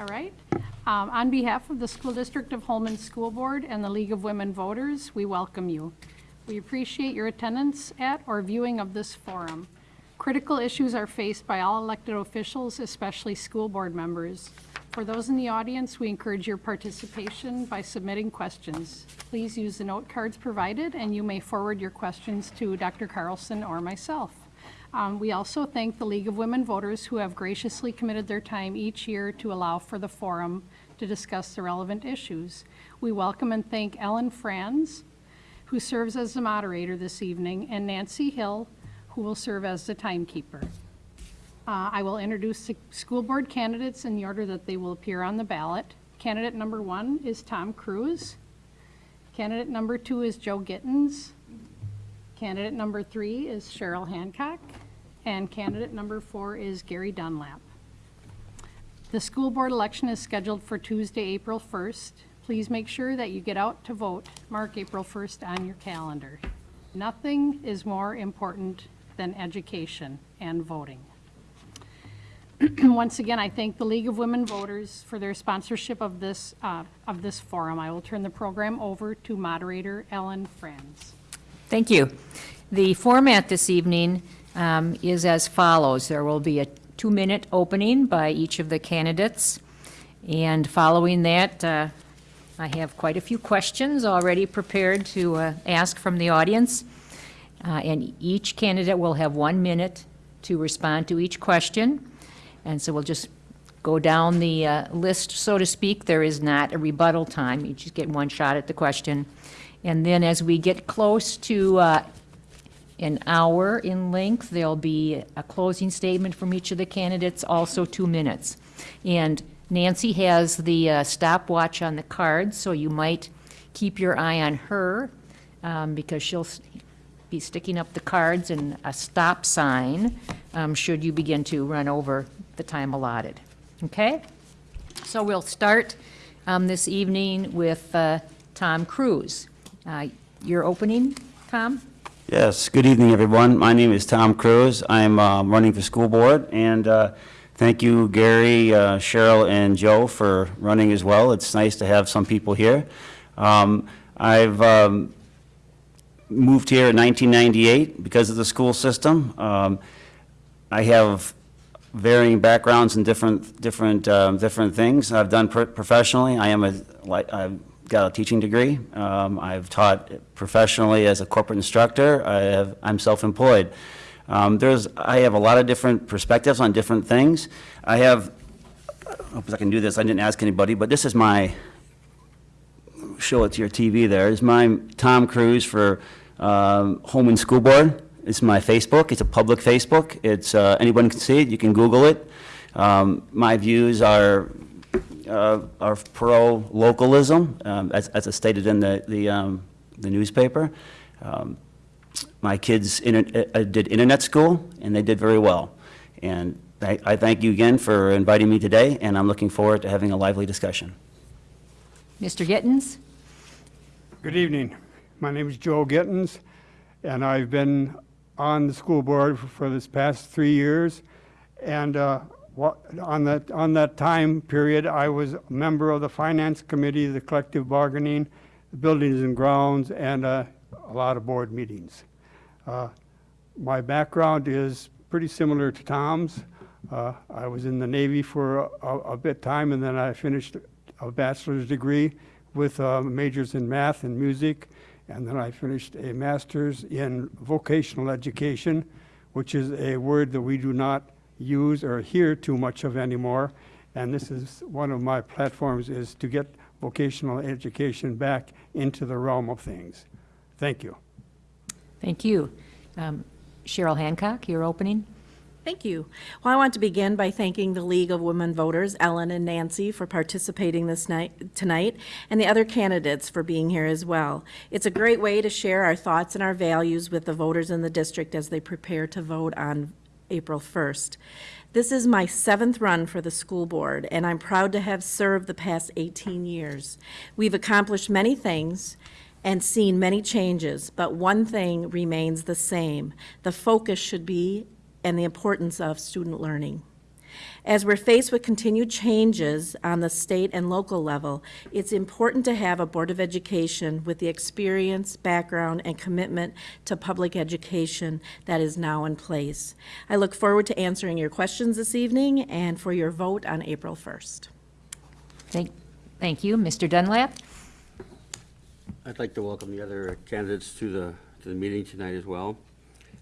All right. Um, On behalf of the School District of Holmen School Board and the League of Women Voters, we welcome you. We appreciate your attendance at or viewing of this forum. Critical issues are faced by all elected officials, especially school board members. For those in the audience, we encourage your participation by submitting questions. Please use the note cards provided, and you may forward your questions to Dr. Carlson or myself. Um, We also thank the League of Women Voters who have graciously committed their time each year to allow for the forum to discuss the relevant issues. We welcome and thank Ellen Franz, who serves as the moderator this evening, and Nancy Hill, who will serve as the timekeeper. Uh, I will introduce the school board candidates in the order that they will appear on the ballot. Candidate number one is Tom Cruz. Candidate number two is Joe Gittens. Candidate number three is Cheryl Hancock. And candidate number four is Gary Dunlap. The school board election is scheduled for Tuesday, April 1st. Please make sure that you get out to vote. Mark April 1st on your calendar. Nothing is more important than education and voting. Once again, I thank the League of Women Voters for their sponsorship of this, uh, of this forum. I will turn the program over to moderator Ellen Franz. Thank you. The format this evening um, is as follows. There will be a two-minute opening by each of the candidates, and following that, uh, I have quite a few questions already prepared to uh, ask from the audience, Uh, and each candidate will have one minute to respond to each question, and so we'll just go down the uh, list, so to speak. There is not a rebuttal time. You just get one shot at the question. And then as we get close to uh, an hour in length, there'll be a closing statement from each of the candidates, also two minutes. And Nancy has the uh, stopwatch on the card, so you might keep your eye on her, um, because she'll be sticking up the cards and a stop sign, um, should you begin to run over the time allotted. Okay? So we'll start um, this evening with uh, Tom Cruz. Uh, Your opening, Tom? Yes, good evening, everyone. My name is Tom Cruz. I'm uh, running for school board, and uh, thank you, Gary, uh, Cheryl, and Joe for running as well. It's nice to have some people here. Um, I've um, moved here in 1998 because of the school system. Um, I have varying backgrounds in different, different, um, different things I've done pro- professionally. I am a, I've got a teaching degree. Um, I've taught professionally as a corporate instructor. I have, I'm self-employed. Um, there's, I have a lot of different perspectives on different things. I have, I hope I can do this, I didn't ask anybody, but this is my, show it to your TV there, is my Tom Cruz for um, Holmen School Board. It's my Facebook, it's a public Facebook, it's, uh, anyone can see it, you can Google it. Um, My views are, uh, are pro-localism, um, as, as it's stated in the, the um, the newspaper. Um, My kids inter- uh, did internet school, and they did very well. And I I thank you again for inviting me today, and I'm looking forward to having a lively discussion. Mr. Gittens? Good evening. My name is Joe Gittens, and I've been on the school board for- for this past three years. And uh, wha- on that, on that time period, I was a member of the Finance Committee, the collective bargaining, the Buildings and Grounds, and uh, a lot of board meetings. Uh, My background is pretty similar to Tom's. Uh, I was in the Navy for a, a bit time, and then I finished a bachelor's degree with uh, majors in math and music, and then I finished a master's in vocational education, which is a word that we do not use or hear too much of anymore. And this is one of my platforms is to get vocational education back into the realm of things. Thank you. Thank you. Um, Cheryl Hancock, your opening? Thank you. Well, I want to begin by thanking the League of Women Voters, Ellen and Nancy, for participating this night, tonight, and the other candidates for being here as well. It's a great way to share our thoughts and our values with the voters in the district as they prepare to vote on April 1st. This is my seventh run for the school board, and I'm proud to have served the past 18 years. We've accomplished many things, and seen many changes, but one thing remains the same. The focus should be and the importance of student learning. As we're faced with continued changes on the state and local level, it's important to have a Board of Education with the experience, background, and commitment to public education that is now in place. I look forward to answering your questions this evening and for your vote on April 1st. Thank, thank you. Mr. Dunlap? I'd like to welcome the other candidates to the, to the meeting tonight as well.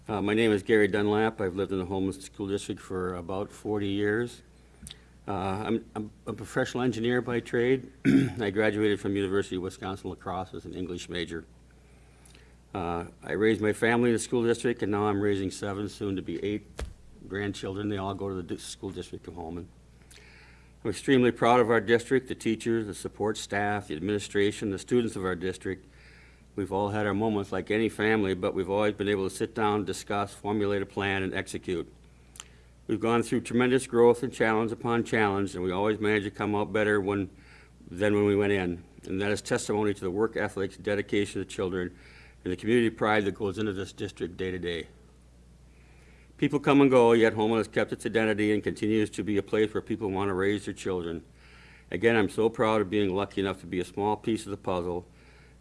Uh, My name is Gary Dunlap. I've lived in the Holmen School District for about 40 years. Uh, I'm I'm a professional engineer by trade. I graduated from University of Wisconsin La Crosse as an English major. Uh, I raised my family in the school district, and now I'm raising seven, soon to be eight grandchildren. They all go to the school district of Holmen. I'm extremely proud of our district, the teachers, the support staff, the administration, the students of our district. We've all had our moments like any family, but we've always been able to sit down, discuss, formulate a plan, and execute. We've gone through tremendous growth and challenge upon challenge, and we always manage to come out better when, than when we went in. And that is testimony to the work ethics, dedication of the children, and the community pride that goes into this district day to day. People come and go, yet Holmen has kept its identity and continues to be a place where people want to raise their children. Again, I'm so proud of being lucky enough to be a small piece of the puzzle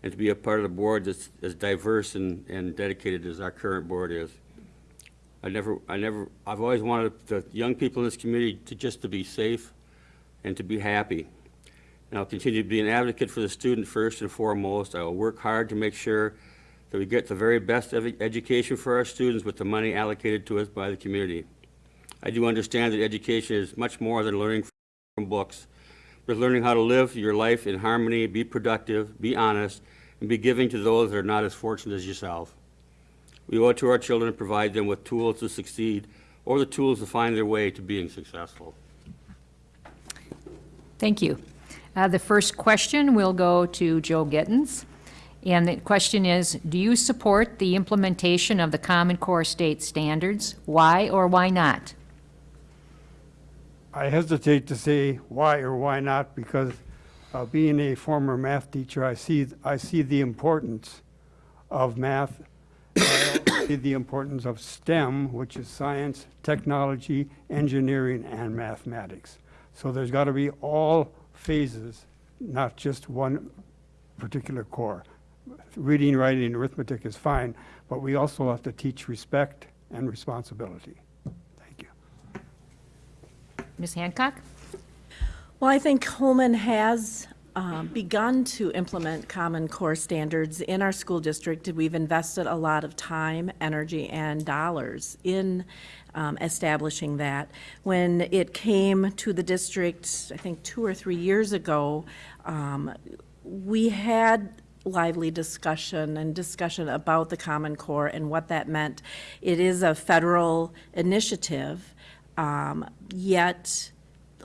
and to be a part of the board that's as diverse and, and dedicated as our current board is. I never, I never, I've always wanted the young people in this community to just to be safe and to be happy. And I'll continue to be an advocate for the student first and foremost. I will work hard to make sure that we get the very best education for our students with the money allocated to us by the community. I do understand that education is much more than learning from books, but learning how to live your life in harmony, be productive, be honest, and be giving to those that are not as fortunate as yourself. We owe it to our children to provide them with tools to succeed or the tools to find their way to being successful. Thank you. Uh, The first question will go to Joe Gittens. And the question is, do you support the implementation of the Common Core state standards? Why or why not? I hesitate to say why or why not because uh, being a former math teacher, I see, I see the importance of math. I see the importance of STEM, which is science, technology, engineering, and mathematics. So there's got to be all phases, not just one particular core. Reading, writing, and arithmetic is fine, but we also have to teach respect and responsibility. Ms. Hancock? Well, I think Holmen has um, begun to implement Common Core standards in our school district. We've invested a lot of time, energy, and dollars in um, establishing that. When it came to the district, I think two or three years ago, um, we had lively discussion and discussion about the Common Core and what that meant. It is a federal initiative, um, yet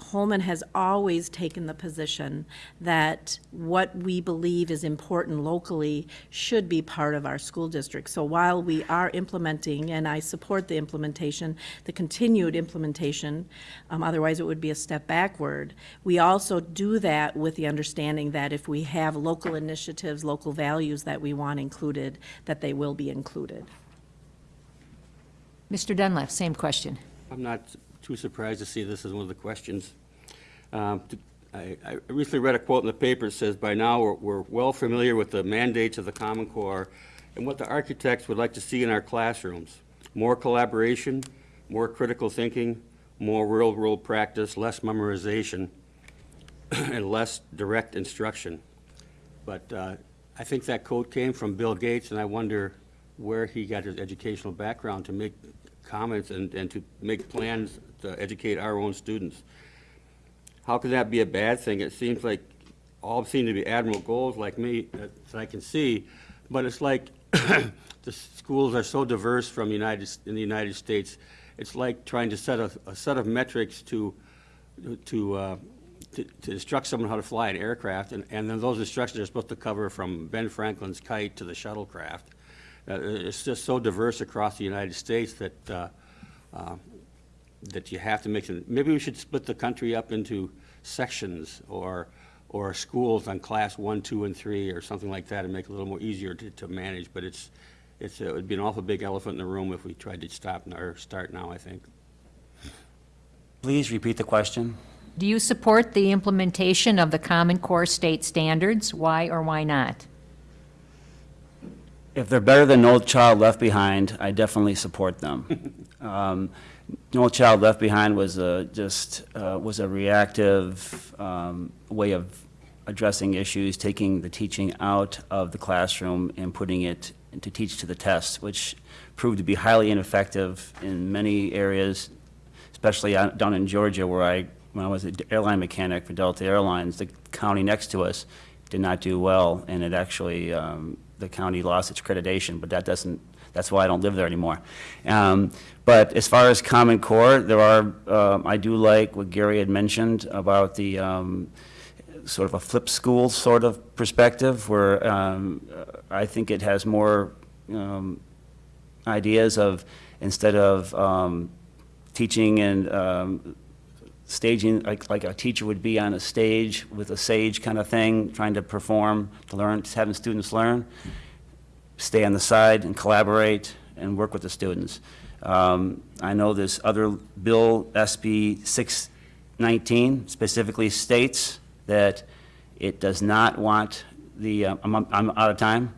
Holmen has always taken the position that what we believe is important locally should be part of our school district. So while we are implementing, and I support the implementation, the continued implementation, um, otherwise it would be a step backward, we also do that with the understanding that if we have local initiatives, local values that we want included, that they will be included. Mr. Dunlap, same question. I'm not too surprised to see this as one of the questions. Um, to- I I recently read a quote in the paper that says, "By now, we're- we're well familiar with the mandates of the Common Core and what the architects would like to see in our classrooms. More collaboration, more critical thinking, more real-world practice, less memorization, and less direct instruction." But uh, I think that quote came from Bill Gates, and I wonder where he got his educational background to make comments and, and to make plans to educate our own students. How could that be a bad thing? It seems like all seem to be admirable goals like me uh, that I can see, but it's like the schools are so diverse from United, in the United States. It's like trying to set a, a set of metrics to, to, uh, to, to instruct someone how to fly an aircraft, and, and then those instructions are supposed to cover from Ben Franklin's kite to the shuttlecraft. Uh, it's just so diverse across the United States that, uh, uh, that you have to make some, maybe we should split the country up into sections or, or schools on class one, two, and three, or something like that, and make it a little more easier to, to manage, but it's, it's, it would be an awful big elephant in the room if we tried to stop, or start now, I think. Please repeat the question. Do you support the implementation of the Common Core state standards? Why or why not? If they're better than No Child Left Behind, I definitely support them. Um, No Child Left Behind was a, just, uh, was a reactive um, way of addressing issues, taking the teaching out of the classroom and putting it to teach to the test, which proved to be highly ineffective in many areas, especially down in Georgia where I, when I was an airline mechanic for Delta Airlines, the county next to us did not do well, and it actually, um, the county lost its accreditation, but that doesn't, that's why I don't live there anymore. Um, But as far as Common Core, there are, um, I do like what Gary had mentioned about the, um, sort of a flip school sort of perspective, where um, I think it has more um, ideas of, instead of um, teaching and staging, like, like a teacher would be on a stage with a sage kind of thing, trying to perform, to learn, having students learn, stay on the side and collaborate and work with the students. Um, I know this other bill, SB 619, specifically states that it does not want the, uh, I'm, I'm out of time?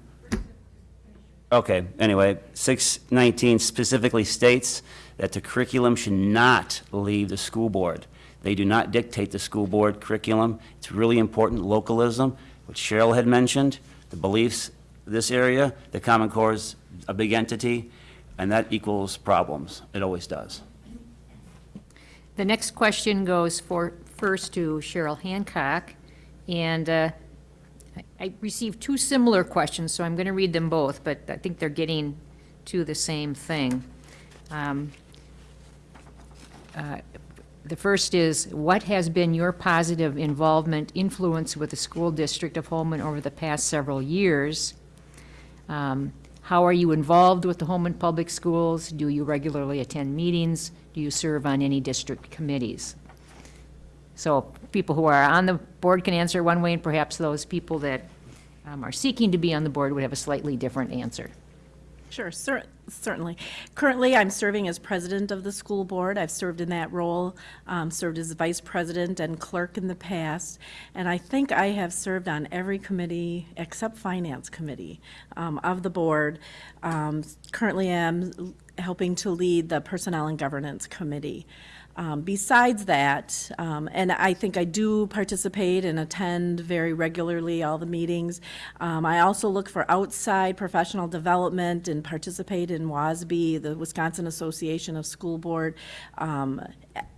Okay, anyway, 619 specifically states that the curriculum should not leave the school board. They do not dictate the school board curriculum. It's really important, localism, which Cheryl had mentioned, the beliefs, this area, the Common Core is a big entity, and that equals problems. It always does. The next question goes for, first to Cheryl Hancock, and uh, I- received two similar questions, so I'm going to read them both, but I think they're getting to the same thing. Um, uh, The first is, what has been your positive involvement, influence with the school district of Holmen over the past several years? Um, How are you involved with the Holmen Public Schools? Do you regularly attend meetings? Do you serve on any district committees? So people who are on the board can answer one way, and perhaps those people that um, are seeking to be on the board would have a slightly different answer. Sure, cer- certainly. Currently, I'm serving as president of the school board. I've served in that role, um, served as vice president and clerk in the past, and I think I have served on every committee except finance committee um, of the board. Um, Currently, am helping to lead the personnel and governance committee. Um, Besides that, um, and I think I do participate and attend very regularly all the meetings, um, I also look for outside professional development and participate in WASB, the Wisconsin Association of School Board um,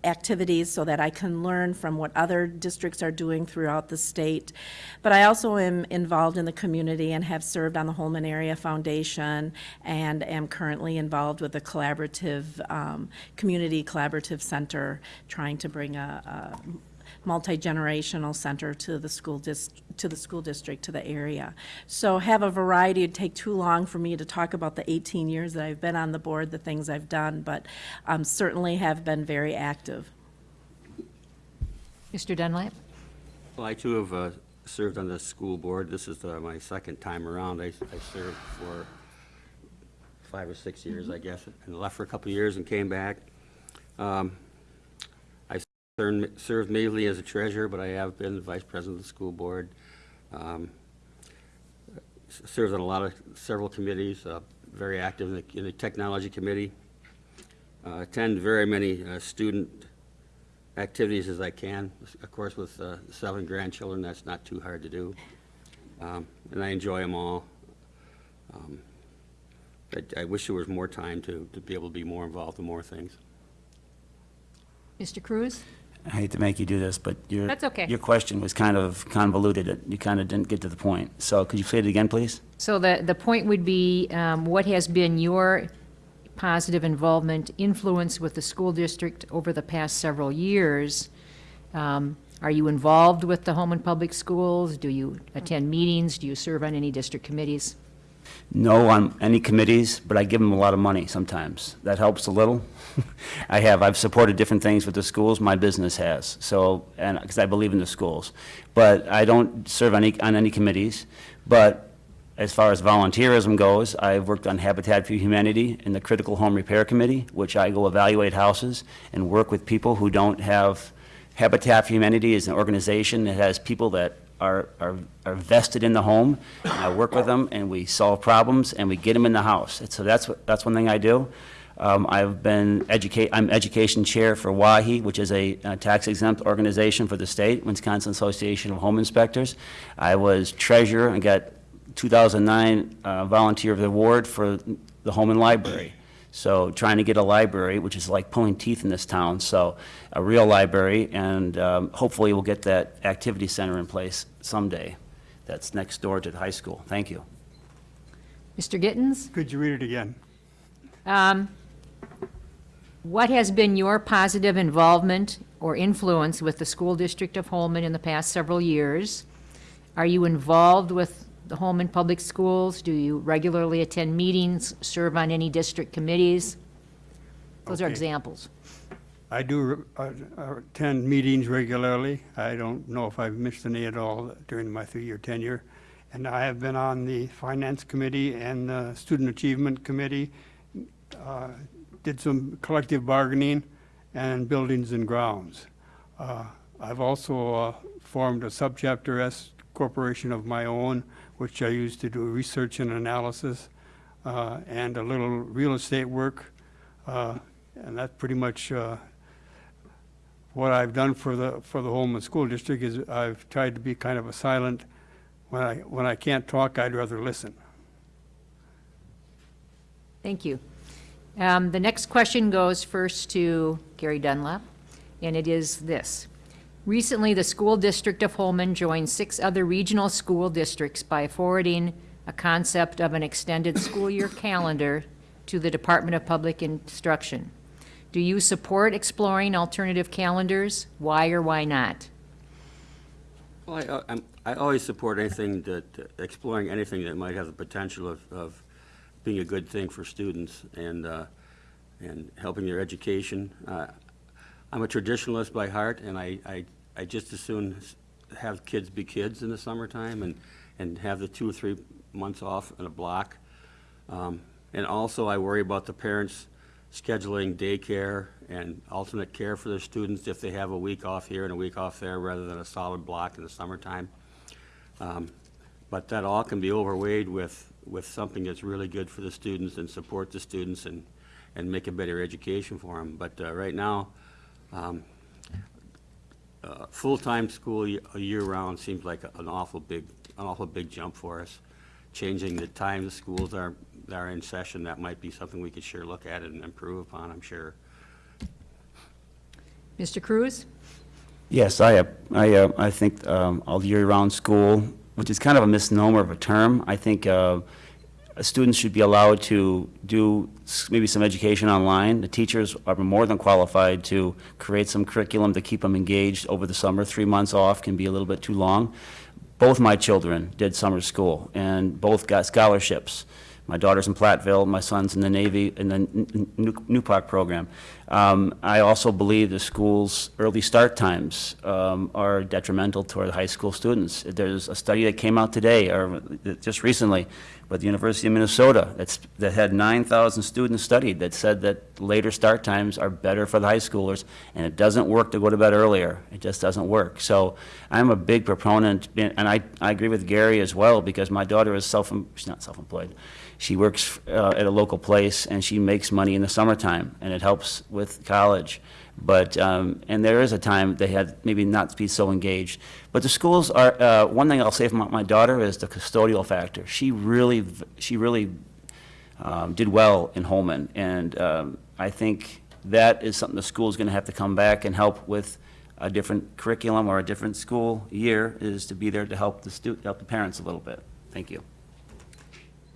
activities, so that I can learn from what other districts are doing throughout the state. But I also am involved in the community and have served on the Holmen Area Foundation and am currently involved with the collaborative, um, Community Collaborative Center, trying to bring a, a multi-generational center to the school dis, to the school district, to the area. So have a variety, it'd take too long for me to talk about the 18 years that I've been on the board, the things I've done, but um, certainly have been very active. Mr. Dunlap? Well, I too have uh, served on the school board. This is uh, my second time around. I I served for five or six years, I guess, and left for a couple of years and came back. Um, I served mainly as a treasurer, but I have been the vice president of the school board. Um, Served on a lot of, several committees, uh, very active in the- in the technology committee. Uh, Attend very many uh, student activities as I can. Of course, with uh, seven grandchildren, that's not too hard to do. Um, And I enjoy them all. Um, I- I wish there was more time to, to be able to be more involved in more things. Mr. Cruz? I hate to make you do this, but your... That's okay. Your question was kind of convoluted. It- You kind of didn't get to the point. So could you say it again, please? So the, the point would be, um, what has been your positive involvement, influence with the school district over the past several years? Um, Are you involved with the Holmen Public Schools? Do you attend meetings? Do you serve on any district committees? No on any committees, but I give them a lot of money sometimes. That helps a little. I have, I've supported different things with the schools, my business has, so, and, because I believe in the schools. But I don't serve on any, on any committees, but as far as volunteerism goes, I've worked on Habitat for Humanity in the Critical Home Repair Committee, which I go evaluate houses and work with people who don't have, Habitat for Humanity is an organization that has people that are, are are vested in the home. And I work with them, and we solve problems, and we get them in the house. And so that's, what that's one thing I do. Um, I've been educate, I'm education chair for WAHI, which is a uh, tax exempt organization for the state, Wisconsin Association of Home Inspectors. I was treasurer and got 2009 uh, Volunteer of the Award for the Holmen Library. So trying to get a library, which is like pulling teeth in this town, so a real library, and um, hopefully we'll get that activity center in place someday. That's next door to the high school. Thank you. Mr. Gittens? Could you read it again? Um, What has been your positive involvement or influence with the school district of Holmen in the past several years? Are you involved with the Holmen Public Schools? Do you regularly attend meetings, serve on any district committees? Those are examples. I do uh, attend meetings regularly. I don't know if I've missed any at all during my three-year tenure. And I have been on the Finance Committee and the Student Achievement Committee, uh, did some collective bargaining and buildings and grounds. Uh, I've also uh, formed a subchapter S corporation of my own, which I use to do research and analysis uh, and a little real estate work. Uh, And that's pretty much uh, what I've done for the, for the Holmen School District is I've tried to be kind of a silent, when I, when I can't talk, I'd rather listen. Thank you. Um, The next question goes first to Gary Dunlap, and it is this. Recently, the school district of Holmen joined six other regional school districts by forwarding a concept of an extended school year calendar to the Department of Public Instruction. Do you support exploring alternative calendars? Why or why not? Well, I, I'm, I always support anything that, exploring anything that might have the potential of, of being a good thing for students and, uh, and helping their education. Uh, I'm a traditionalist by heart, and I, I, I just as soon have kids be kids in the summertime and, and have the two or three months off in a block. Um, And also, I worry about the parents scheduling daycare and alternate care for their students if they have a week off here and a week off there, rather than a solid block in the summertime. Um, But that all can be overweighed with, with something that's really good for the students and support the students and, and make a better education for them. But uh, right now, um, uh, full-time school ye- year-round seems like an awful big, an awful big jump for us. Changing the time the schools are, are in session, that might be something we could sure look at and improve upon, I'm sure. Mr. Cruz? Yes, I, I, uh, I think um, all year-round school, which is kind of a misnomer of a term, I think uh, students should be allowed to do maybe some education online. The teachers are more than qualified to create some curriculum to keep them engaged over the summer. Three months off can be a little bit too long. Both my children did summer school, and both got scholarships. My daughter's in Platteville, my son's in the Navy, in the New Park program. Um, I also believe the school's early start times um, are detrimental to our high school students. There's a study that came out today, or just recently, with the University of Minnesota, that's, that had 9,000 students studied, that said that later start times are better for the high schoolers, and it doesn't work to go to bed earlier. It just doesn't work. So I'm a big proponent, and I, I agree with Gary as well, because my daughter is self, she's not self-employed. She works uh, at a local place, and she makes money in the summertime, and it helps with college. But, um, and there is a time they had maybe not to be so engaged. But the schools are, uh, one thing I'll say for my, my daughter is the custodial factor. She really, she really um, did well in Holmen, and um, I think that is something the school is going to have to come back and help with a different curriculum or a different school year, is to be there to help the stu, help the parents a little bit. Thank you.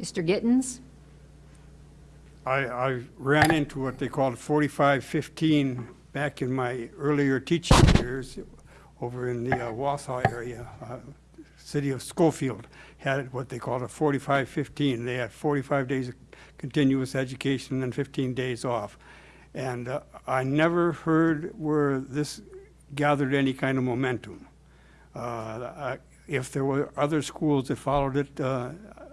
Mr. Gittens? I, I ran into what they called 4515 back in my earlier teaching years over in the uh, Wausau area. Uh, City of Schofield had what they called a 45-15. They had 45 days of continuous education and then 15 days off. And uh, I never heard where this gathered any kind of momentum. Uh, I- If there were other schools that followed it, uh,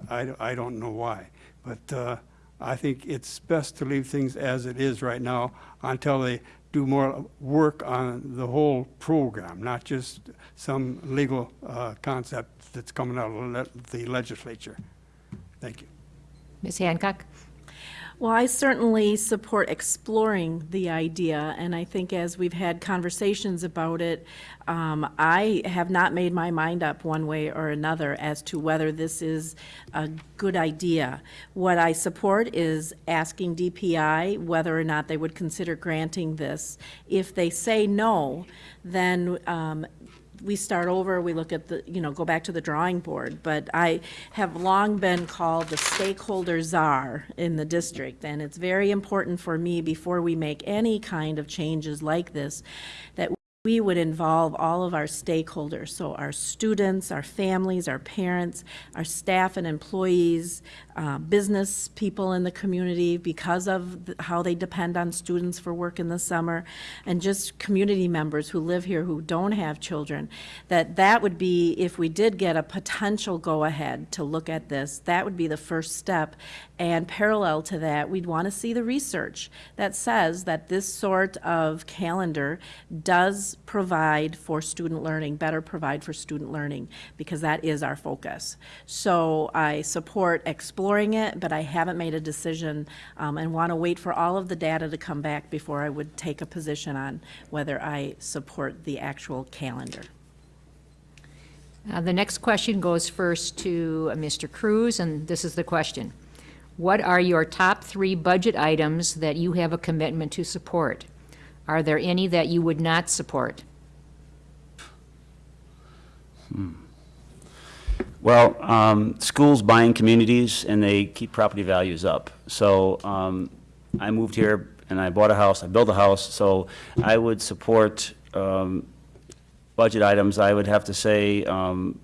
I, I don't know why. But uh, I think it's best to leave things as it is right now until they do more work on the whole program, not just some legal uh, concept that's coming out of le- the legislature. Thank you. Ms. Hancock? Well, I certainly support exploring the idea, and I think as we've had conversations about it, um, I have not made my mind up one way or another as to whether this is a good idea. What I support is asking DPI whether or not they would consider granting this. If they say no, then um, we start over, we look at the, you know, go back to the drawing board. But I have long been called the stakeholder czar in the district, and it's very important for me, before we make any kind of changes like this, that we would involve all of our stakeholders, so our students, our families, our parents, our staff and employees, uh, business people in the community because of th- how they depend on students for work in the summer, and just community members who live here who don't have children, that that would be, if we did get a potential go-ahead to look at this, that would be the first step. And parallel to that, we'd want to see the research that says that this sort of calendar does provide for student learning, better provide for student learning, because that is our focus. So I support exploring it, but I haven't made a decision um, and want to wait for all of the data to come back before I would take a position on whether I support the actual calendar. Uh, The next question goes first to uh, Mr. Cruz, and this is the question. What are your top three budget items that you have a commitment to support? Are there any that you would not support? Well, um, schools buying communities, and they keep property values up. So um, I moved here, and I bought a house, I built a house, so I would support um, budget items. I would have to say um,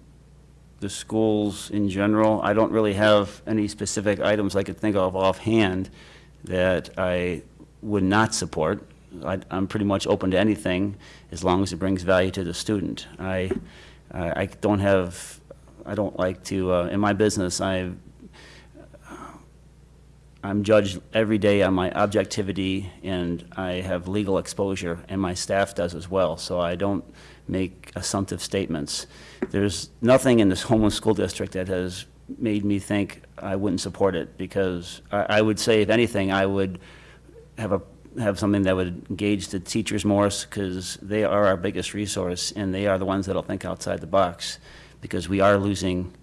the schools in general. I don't really have any specific items I could think of offhand that I would not support. I- I'm pretty much open to anything as long as it brings value to the student. I, I I don't have, I don't like to, uh, in my business, I, I'm judged every day on my objectivity, and I have legal exposure, and my staff does as well, so I don't make assumptive statements. There's nothing in this homeless school district that has made me think I wouldn't support it, because I, I would say, if anything, I would have a, have something that would engage the teachers more, because they are our biggest resource, and they are the ones that'll think outside the box, because we are losing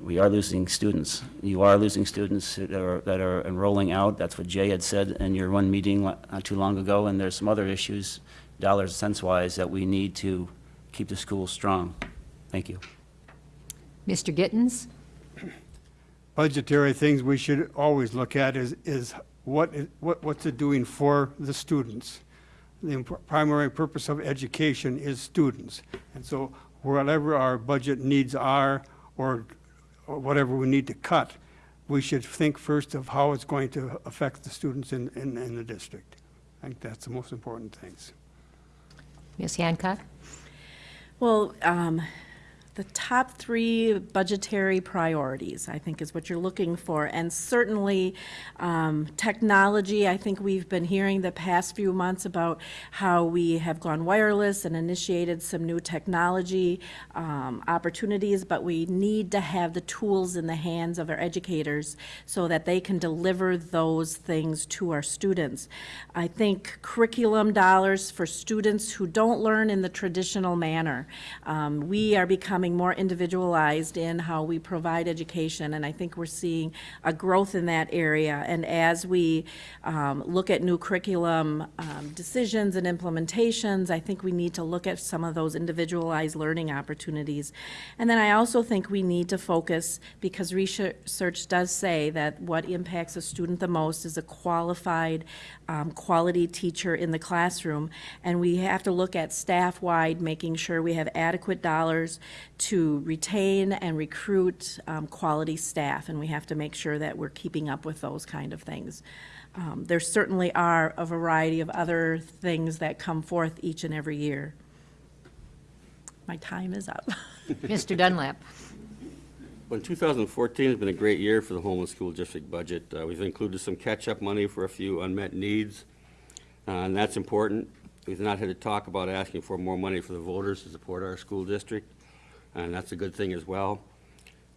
we are losing students. You are losing students that are, that are enrolling out. That's what Jay had said in your one meeting not too long ago, and there's some other issues, dollars and cents wise, that we need to keep the schools strong. Thank you. Mr. Gittens? budgetary things we should always look at is, is what, is- what, what's it doing for the students? The primary purpose of education is students. And so whatever our budget needs are, or, or whatever we need to cut, we should think first of how it's going to affect the students in, in, in the district. I think that's the most important things. Ms. Hancock? Well, um, the top three budgetary priorities, I think, is what you're looking for. And certainly, um, technology, I think we've been hearing the past few months about how we have gone wireless and initiated some new technology um, opportunities, but we need to have the tools in the hands of our educators so that they can deliver those things to our students. I think curriculum dollars for students who don't learn in the traditional manner. Um, We are becoming more individualized in how we provide education, and I think we're seeing a growth in that area. And as we um, look at new curriculum um, decisions and implementations, I think we need to look at some of those individualized learning opportunities. And then I also think we need to focus, because research does say that what impacts a student the most is a qualified, um, quality teacher in the classroom. And we have to look at staff-wide, making sure we have adequate dollars to retain and recruit um, quality staff. And we have to make sure that we're keeping up with those kind of things. Um, There certainly are a variety of other things that come forth each and every year. My time is up. Mr. Dunlap? Well, 2014 has been a great year for the Holmen School District budget. Uh, We've included some catch-up money for a few unmet needs, uh, and that's important. We've not had to talk about asking for more money for the voters to support our school district, and that's a good thing as well.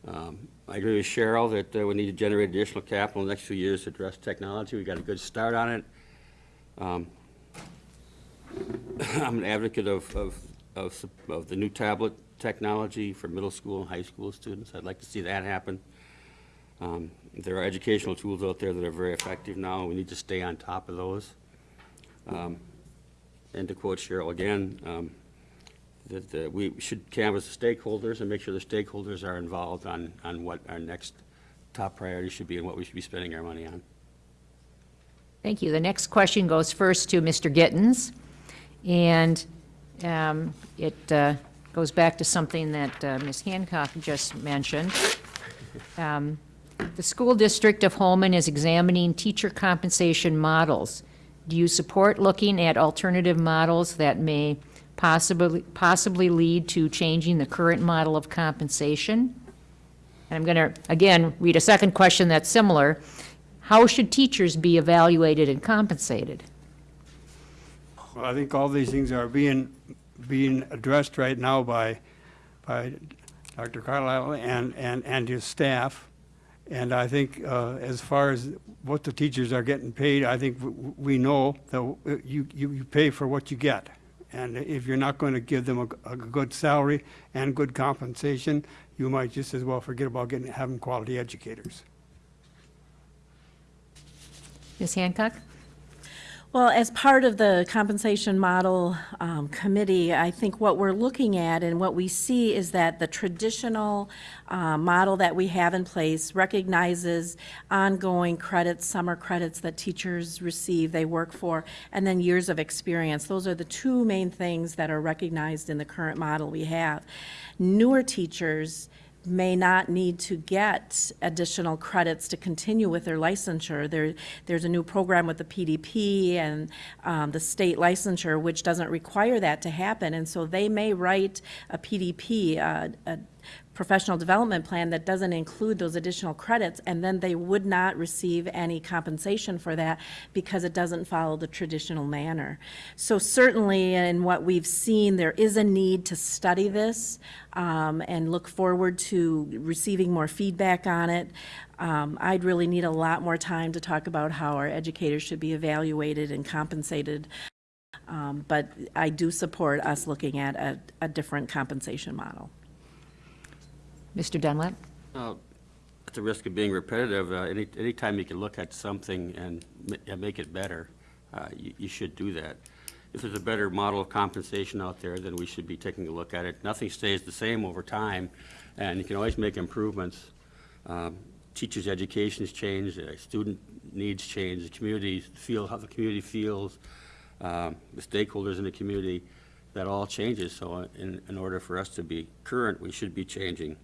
Um, I agree with Cheryl that uh, we need to generate additional capital in the next few years to address technology. We've got a good start on it. Um, I'm an advocate of, of, of, of the new tablet technology for middle school and high school students. I'd like to see that happen. Um, There are educational tools out there that are very effective now. We need to stay on top of those. Um, And to quote Cheryl again, um, that uh, we should canvass the stakeholders and make sure the stakeholders are involved on, on what our next top priority should be and what we should be spending our money on. Thank you. The next question goes first to Mr. Gittens, and um, it uh, goes back to something that uh, Ms. Hancock just mentioned. Um, The school district of Holmen is examining teacher compensation models. Do you support looking at alternative models that may possibly, possibly lead to changing the current model of compensation? And I'm going to, again, read a second question that's similar. How should teachers be evaluated and compensated? Well, I think all these things are being, being addressed right now by, by Dr. Carlisle and, and, and his staff. And I think, uh, as far as what the teachers are getting paid, I think we know that you, you, you pay for what you get. And if you're not going to give them a, a good salary and good compensation, you might just as well forget about getting, having quality educators. Ms. Hancock? Well, as part of the compensation model um, committee, I think what we're looking at and what we see is that the traditional uh, model that we have in place recognizes ongoing credits, summer credits that teachers receive, they work for, and then years of experience. Those are the two main things that are recognized in the current model we have. Newer teachers may not need to get additional credits to continue with their licensure. There, there's a new program with the PDP and um, the state licensure, which doesn't require that to happen. And so they may write a PDP, uh, a professional development plan that doesn't include those additional credits, and then they would not receive any compensation for that because it doesn't follow the traditional manner. So certainly, in what we've seen, there is a need to study this um, and look forward to receiving more feedback on it. Um, I'd really need a lot more time to talk about how our educators should be evaluated and compensated. Um, But I do support us looking at a, a different compensation model. Mr. Dunlap? Uh, At the risk of being repetitive, uh, any anytime you can look at something and ma- make it better, uh, you you should do that. If there's a better model of compensation out there, then we should be taking a look at it. Nothing stays the same over time, and you can always make improvements. Um, Teachers' educations change, uh, student needs change, the community feel, how the community feels, um, the stakeholders in the community, that all changes. So uh, in in order for us to be current, we should be changing.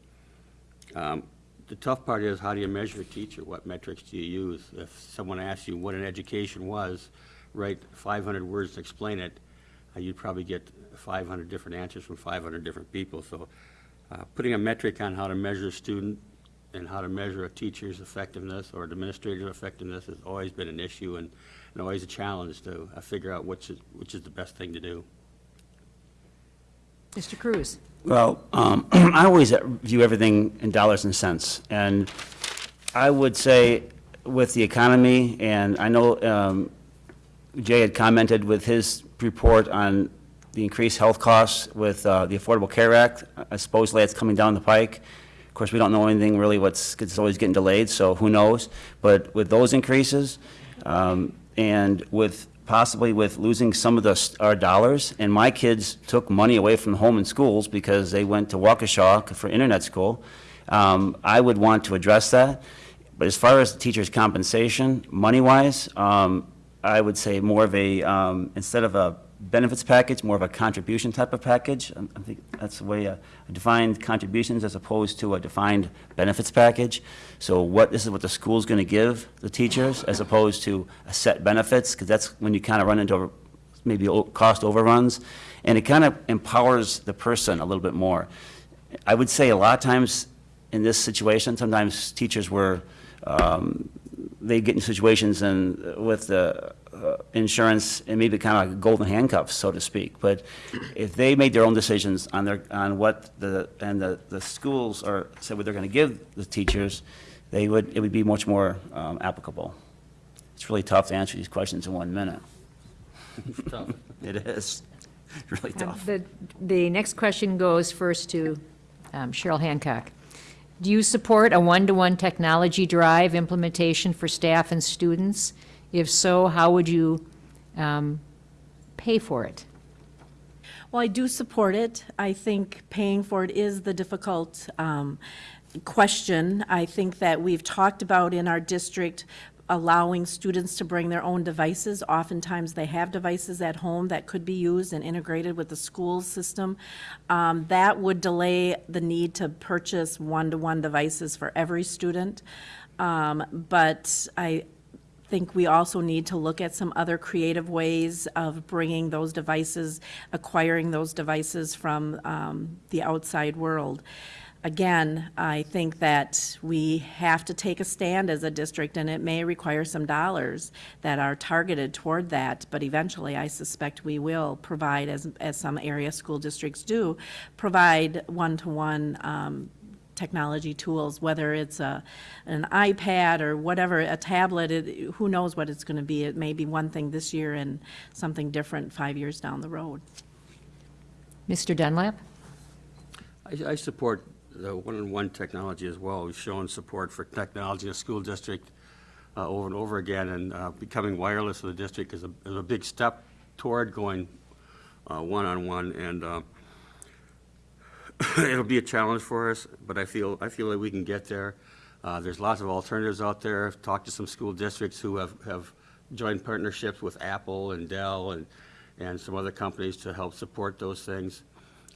Um, The tough part is, how do you measure a teacher? What metrics do you use? If someone asks you what an education was, write 500 words to explain it, uh, you'd probably get 500 different answers from 500 different people. So uh, putting a metric on how to measure a student and how to measure a teacher's effectiveness or administrative effectiveness has always been an issue and and always a challenge to uh, figure out which is, which is the best thing to do. Mr. Cruz? Well, um, I always view everything in dollars and cents, and I would say with the economy, and I know um, Jay had commented with his report on the increased health costs with uh, the Affordable Care Act, uh, supposedly it's coming down the pike. Of course, we don't know anything really what's, it's always getting delayed, so who knows? But with those increases, um, and with, possibly with losing some of the, our dollars, and my kids took money away from home and schools because they went to Waukesha for internet school, um, I would want to address that. But as far as the teachers' compensation, money-wise, um, I would say more of a, um, instead of a benefits package, more of a contribution type of package. I think that's the way uh, defined contributions as opposed to a defined benefits package. So what, this is what the school's going to give the teachers as opposed to a set benefits, because that's when you kind of run into maybe cost overruns. And it kind of empowers the person a little bit more. I would say a lot of times, in this situation, sometimes teachers were, um, they get in situations and with the uh, insurance, and maybe kind of like golden handcuffs, so to speak. But if they made their own decisions on their, on what the, and the, the schools are, said what they're going to give the teachers, they would, it would be much more um, applicable. It's really tough to answer these questions in one minute. Tough. It is, really Um, tough. The, the next question goes first to um, Cheryl Hancock. Do you support a one-to-one technology drive implementation for staff and students? If so, how would you um, pay for it? Well, I do support it. I think paying for it is the difficult um, question. I think that we've talked about in our district allowing students to bring their own devices. Oftentimes, they have devices at home that could be used and integrated with the school system. Um, That would delay the need to purchase one-to-one devices for every student. Um, But I, think we also need to look at some other creative ways of bringing those devices, acquiring those devices from um, the outside world. Again, I think that we have to take a stand as a district, and it may require some dollars that are targeted toward that, but eventually, I suspect we will provide, as, as some area school districts do, provide one-to-one um, technology tools, whether it's a, an iPad or whatever, a tablet, it, who knows what it's gonna be. It may be one thing this year and something different five years down the road. Mr. Dunlap? I, I support the one-on-one technology as well. We've shown support for technology in a school district uh, over and over again, and uh, becoming wireless in the district is a, is a big step toward going uh, one-on-one, and uh, it'll be a challenge for us, but I feel, I feel like we can get there. Uh, There's lots of alternatives out there. I've talked to some school districts who have, have joined partnerships with Apple and Dell and, and some other companies to help support those things.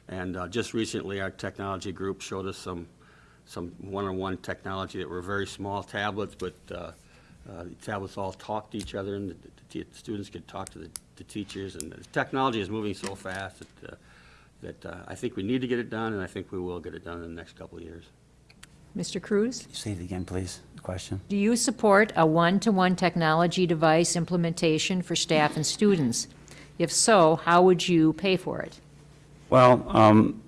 And uh, just recently, our technology group showed us some, some one-on-one technology that were very small tablets, but uh, uh, the tablets all talk to each other, and the- the the students could talk to the the teachers, and the technology is moving so fast that, uh, that uh, I think we need to get it done, and I think we will get it done in the next couple of years. Mr. Cruz? Say it again, please, the question. Do you support a one-to-one technology device implementation for staff and students? If so, how would you pay for it? Well, um,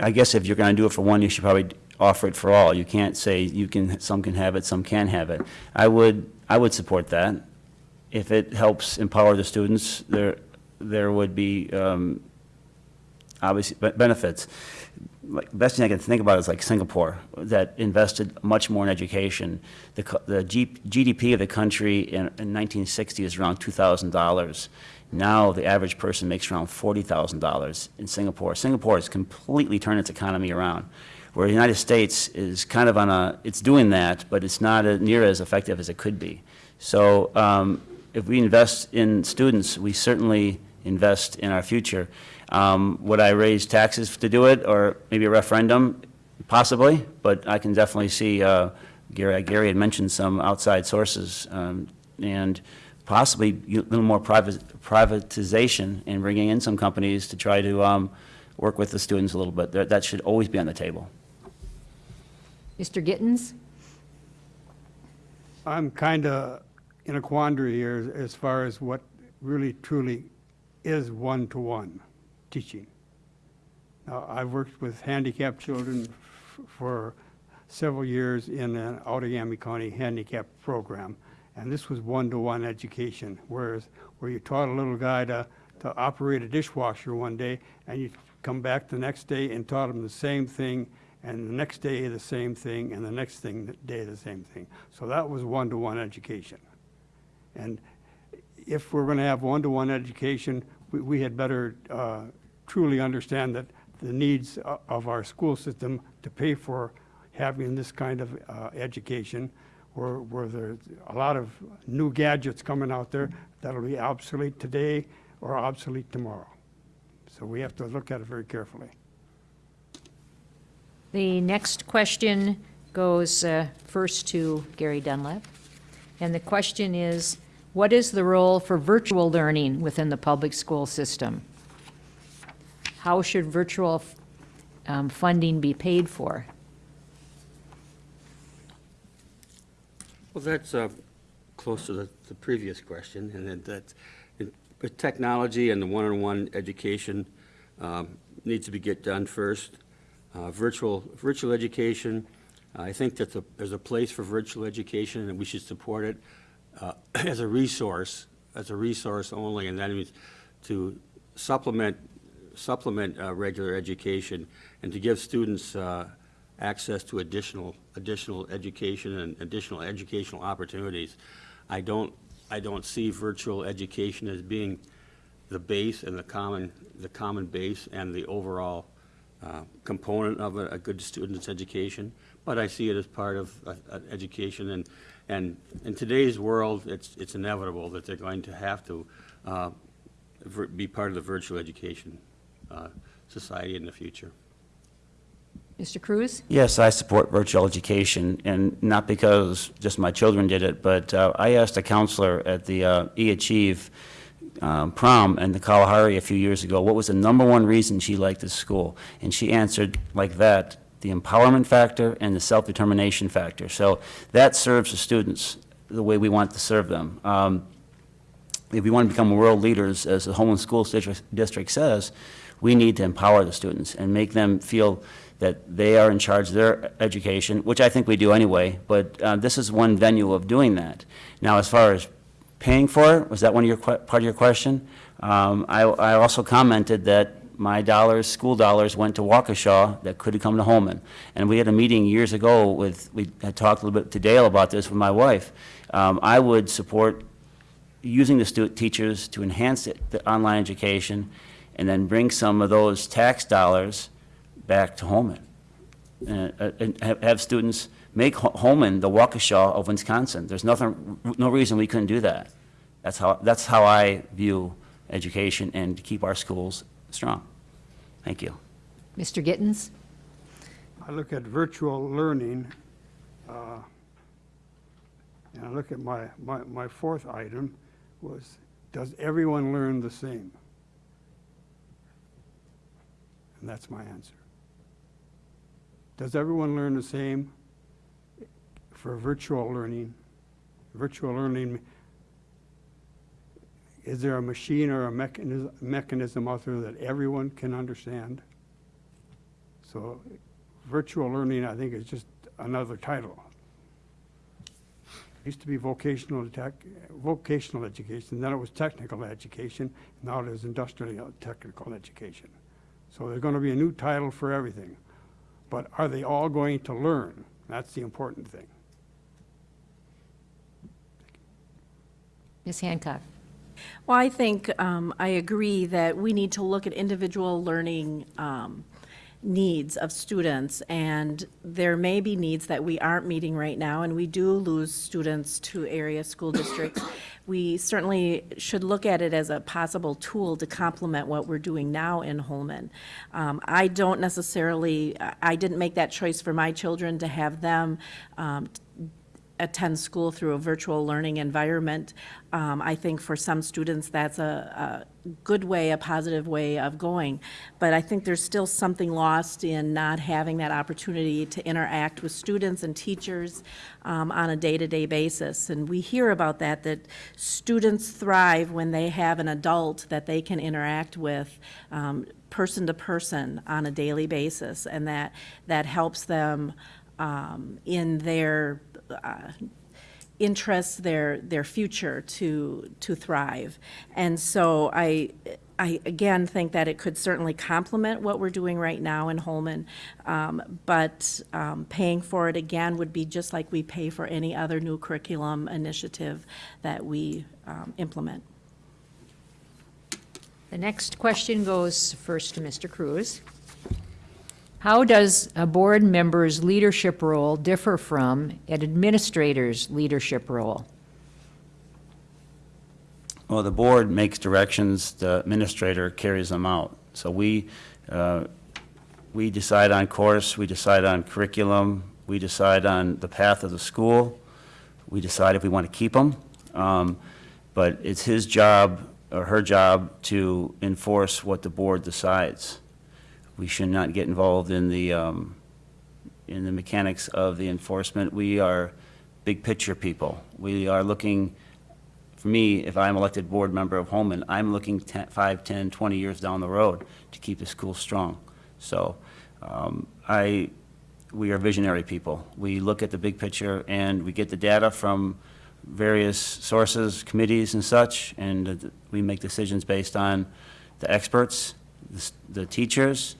I guess if you're going to do it for one, you should probably offer it for all. You can't say you can, some can have it, some can't have it. I would, I would support that. If it helps empower the students, there, there would be, um, obviously, benefits. Like, Best thing I can think about is like Singapore, that invested much more in education. The, the G- GDP of the country in, in 1960 is around $2,000. Now, the average person makes around $40,000 in Singapore. Singapore has completely turned its economy around, where the United States is kind of on a, it's doing that, but it's not a- near as effective as it could be. So um, if we invest in students, we certainly invest in our future. Um, Would I raise taxes to do it, or maybe a referendum? Possibly, but I can definitely see, uh, Gary, Gary had mentioned some outside sources, um, and possibly a little more privat- privatization and bringing in some companies to try to um, work with the students a little bit. That that should always be on the table. Mr. Gittens? I'm kind of in a quandary here as far as what really truly is one-to-one teaching. Now, I've worked with handicapped children for several years in an Outagamie County handicap program, and this was one-to-one education, whereas, where you taught a little guy to, to operate a dishwasher one day, and you come back the next day and taught him the same thing, and the next day the same thing, and the next thing, day the same thing. So that was one-to-one education. And if we're going to have one-to-one education, we, we had better uh, truly understand that the needs of our school system to pay for having this kind of uh, education, where, where there's a lot of new gadgets coming out there that'll be obsolete today or obsolete tomorrow. So we have to look at it very carefully. The next question goes uh, first to Gary Dunlap. And the question is, what is the role for virtual learning within the public school system? how should virtual um, funding be paid for? Well, that's uh, close to the, the, previous question, and that, that technology and the one-on-one -on -one education um, needs to be get done first. Uh, virtual virtual education, I think that the, there's a place for virtual education, and we should support it uh, as a resource, as a resource only, and that means to supplement supplement uh, regular education and to give students uh, access to additional, additional education and additional educational opportunities. I don't, I don't see virtual education as being the base and the common, the common base and the overall uh, component of a, a good student's education, but I see it as part of uh, education, and, and in today's world, it's, it's inevitable that they're going to have to uh, be part of the virtual education uh, society in the future. Mr. Cruz? Yes, I support virtual education, and not because just my children did it, but uh, I asked a counselor at the uh, E-Achieve um, prom in the Kalahari a few years ago, what was the number one reason she liked this school? And she answered like that, the empowerment factor and the self-determination factor. So that serves the students the way we want to serve them. Um, if we want to become world leaders, as the Holmen Schools District, District says, we need to empower the students and make them feel that they are in charge of their education, which I think we do anyway, but uh, this is one venue of doing that. Now, as far as paying for it, was that one of your, part of your question? Um, I, I also commented that my dollars, school dollars, went to Waukesha that could have come to Holmen. And we had a meeting years ago with, we had talked a little bit to Dale about this with my wife. Um, I would support using the stu, teachers to enhance it, the online education, and then bring some of those tax dollars back to Holmen. Uh, uh, And have, have students make Ho- Holmen the Waukesha of Wisconsin. There's nothing, no reason we couldn't do that. That's how, that's how I view education and to keep our schools strong. Thank you. Mr. Gittens? I look at virtual learning, uh, and I look at my, my, my fourth item was, does everyone learn the same? And that's my answer. Does everyone learn the same for virtual learning? Virtual learning, is there a machine or a mechanism, mechanism out there that everyone can understand? So virtual learning, I think, is just another title. It Used to be vocational tech, vocational education, then it was technical education, now it is industrial technical education. So there's gonna be a new title for everything. But are they all going to learn? That's the important thing. Ms. Hancock? Well, I think um, I agree that we need to look at individual learning um, needs of students, and there may be needs that we aren't meeting right now, and we do lose students to area school districts. We certainly should look at it as a possible tool to complement what we're doing now in Holmen. Um, I don't necessarily, I didn't make that choice for my children to have them um, attend school through a virtual learning environment. Um, I think for some students, that's a, a good way, a positive way of going. But I think there's still something lost in not having that opportunity to interact with students and teachers um, on a day-to-day basis. And we hear about that, that students thrive when they have an adult that they can interact with um, person to person on a daily basis. And that, that helps them um, in their uh, interests, their, their future to, to thrive. And so I, I again think that it could certainly complement what we're doing right now in Holmen, um, but um, paying for it again would be just like we pay for any other new curriculum initiative that we um, implement. The next question goes first to Mr. Cruz. How does a board member's leadership role differ from an administrator's leadership role? Well, the board makes directions, the administrator carries them out. So we, uh, we decide on course, we decide on curriculum, we decide on the path of the school, we decide if we want to keep them. Um, But it's his job or her job to enforce what the board decides. We should not get involved in the, um, in the mechanics of the enforcement. We are big picture people. We are looking, for me, if I'm elected board member of Holmen, I'm looking 10, 5, 10, 20 years down the road to keep the school strong. So um, I, we are visionary people. We look at the big picture and we get the data from various sources, committees and such, and we make decisions based on the experts, the the teachers,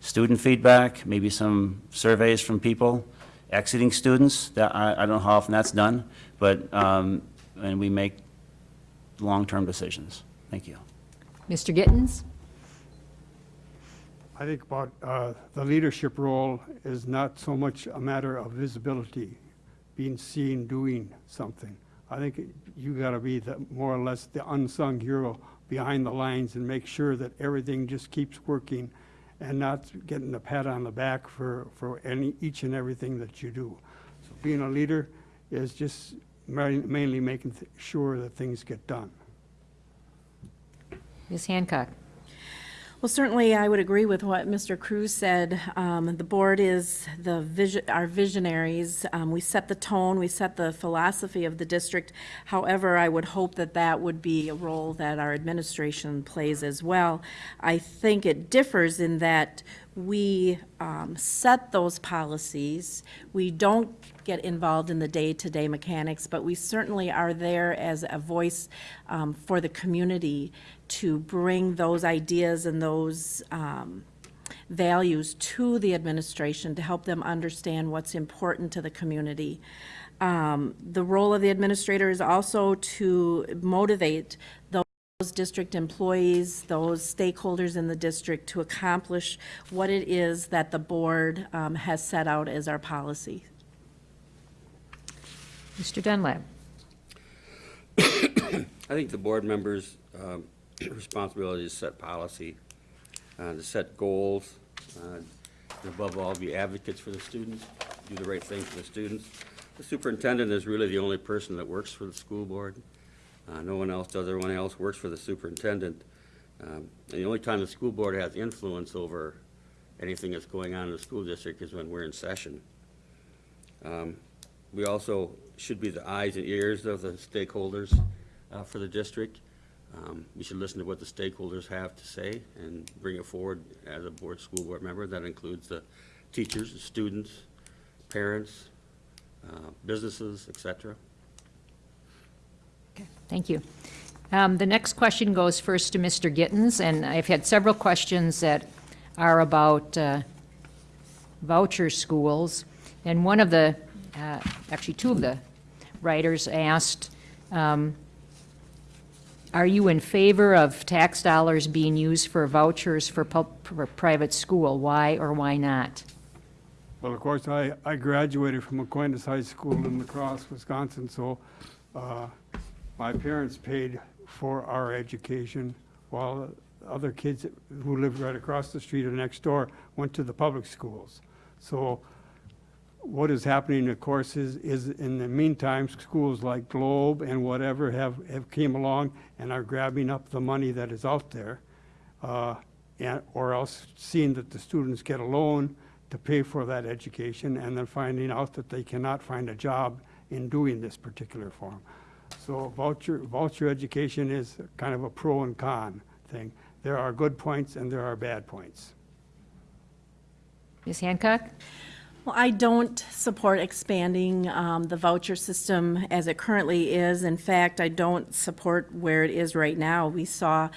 student feedback, maybe some surveys from people, exiting students, that, I, I don't know how often that's done, but, um, and we make long-term decisions. Thank you. Mr. Gittens? I think about, uh, the leadership role is not so much a matter of visibility, being seen doing something. I think you gotta be the, more or less the unsung hero behind the lines and make sure that everything just keeps working and not getting a pat on the back for, for any, each and everything that you do. So being a leader is just mainly making sure that things get done. Ms. Hancock? Well, certainly, I would agree with what Mr. Cruz said. Um, The board is the vision, our visionaries. Um, We set the tone, we set the philosophy of the district. However, I would hope that that would be a role that our administration plays as well. I think it differs in that we um, set those policies. We don't get involved in the day-to-day mechanics, but we certainly are there as a voice um, for the community to bring those ideas and those um, values to the administration to help them understand what's important to the community. Um, The role of the administrator is also to motivate those district employees, those stakeholders in the district to accomplish what it is that the board um, has set out as our policy. Mr. Dunlap? I think the board members' um, responsibility is to set policy, uh, to set goals, uh, and above all, be advocates for the students, do the right thing for the students. The superintendent is really the only person that works for the school board. Uh, No one else does, everyone else works for the superintendent. Um, the only time the school board has influence over anything that's going on in the school district is when we're in session. Um, We also should be the eyes and ears of the stakeholders uh, for the district. Um, We should listen to what the stakeholders have to say and bring it forward as a board, school board member. That includes the teachers, students, parents, uh, businesses, et cetera. Thank you. Um, The next question goes first to Mr. Gittens, and I've had several questions that are about uh, voucher schools. And one of the, uh, actually, two of the writers asked, um, are you in favor of tax dollars being used for vouchers for for private school? Why or why not? Well, of course, I, I graduated from Aquinas High School in La Crosse, Wisconsin, so uh, my parents paid for our education while other kids who lived right across the street or next door went to the public schools. So what is happening, of course, is, is in the meantime, schools like Globe and whatever have, have came along and are grabbing up the money that is out there. uh, and, or else seeing that the students get a loan to pay for that education and then finding out that they cannot find a job in doing this particular form. So voucher, voucher education is kind of a pro and con thing. There are good points and there are bad points. Ms. Hancock? Well, I don't support expanding um, the voucher system as it currently is. In fact, I don't support where it is right now. We saw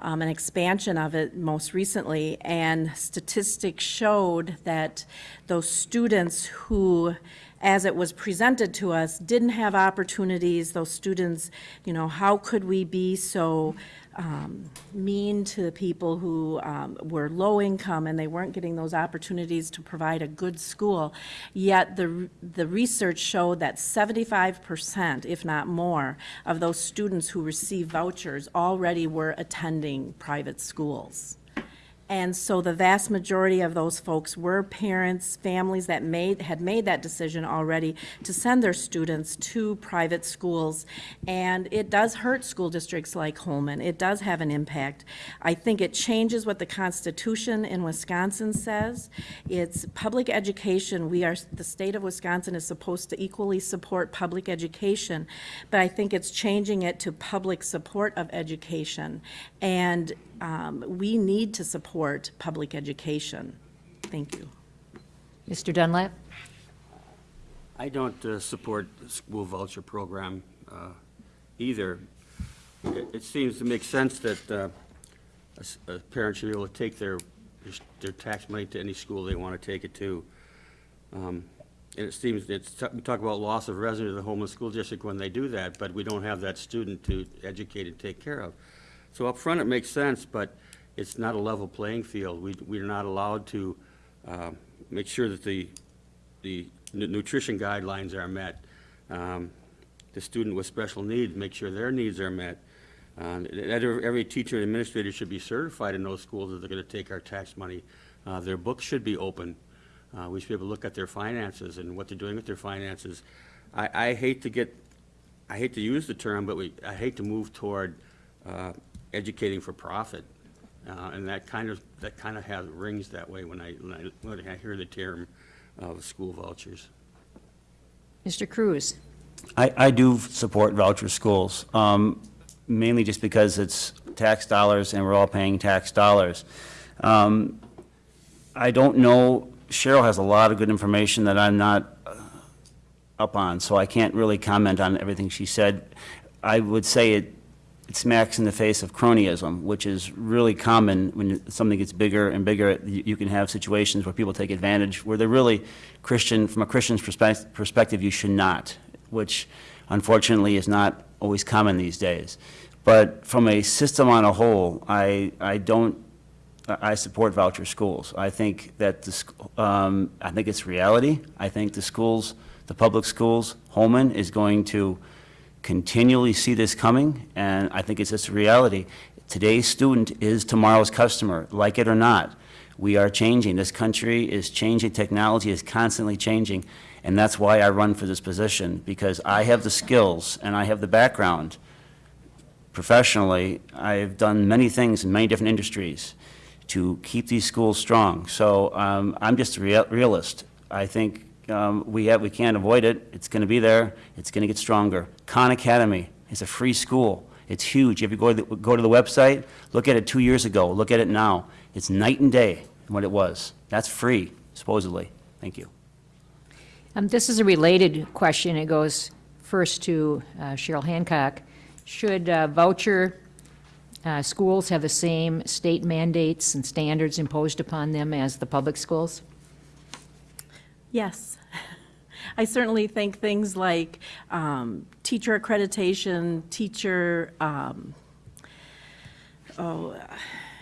um, an expansion of it most recently, and statistics showed that those students who, as it was presented to us, didn't have opportunities, those students, you know, how could we be so um, mean to the people who um, were low income and they weren't getting those opportunities to provide a good school. Yet the, the research showed that 75%, if not more, of those students who receive vouchers already were attending private schools. And so the vast majority of those folks were parents, families that made, had made that decision already to send their students to private schools. And it does hurt school districts like Holmen. It does have an impact. I think it changes what the Constitution in Wisconsin says. It's public education. We are, the state of Wisconsin is supposed to equally support public education. But I think it's changing it to public support of education. And um, we need to support public education. Thank you. Mr. Dunlap? I don't uh, support the school voucher program uh, either. It it seems to make sense that uh, a s- a parent should be able to take their, their tax money to any school they want to take it to. Um, And it seems, it's, we talk about loss of revenue to the homeless school district when they do that, but we don't have that student to educate and take care of. So up front, it makes sense, but it's not a level playing field. We, we're not allowed to uh, make sure that the, the nutrition guidelines are met. Um, The student with special needs, make sure their needs are met. Uh, Every teacher and administrator should be certified in those schools that they're going to take our tax money. Uh, Their books should be open. Uh, We should be able to look at their finances and what they're doing with their finances. I, I hate to get, I hate to use the term, but we, I hate to move toward uh, educating for profit. Uh, And that kind of, that kind of has, rings that way when I, when I, when I hear the term of school vouchers. Mr. Cruz? I, I do support voucher schools, um, mainly just because it's tax dollars and we're all paying tax dollars. Um, I don't know, Cheryl has a lot of good information that I'm not uh, up on, so I can't really comment on everything she said. I would say it, it smacks in the face of cronyism, which is really common when something gets bigger and bigger. You you can have situations where people take advantage, where they're really Christian, from a Christian's perspec- perspective, you should not, which unfortunately is not always common these days. But from a system on a whole, I, I don't I I support voucher schools. I think that the, um, I think it's reality. I think the schools, the public schools, Holmen is going to continually see this coming, and I think it's just a reality. Today's student is tomorrow's customer, like it or not. We are changing. This country is changing. Technology is constantly changing, and that's why I run for this position, because I have the skills and I have the background professionally, I've done many things in many different industries to keep these schools strong. So um, I'm just a real- realist. I think um, we have, we can't avoid it. It's going to be there. It's going to get stronger. Khan Academy is a free school. It's huge. If you go to, the, go to the website, look at it two years ago, look at it now. It's night and day from what it was. That's free, supposedly. Thank you. Um, This is a related question. It goes first to uh, Cheryl Hancock. Should uh, voucher uh, schools have the same state mandates and standards imposed upon them as the public schools? Yes. I certainly think things like um, teacher accreditation, teacher, um, oh,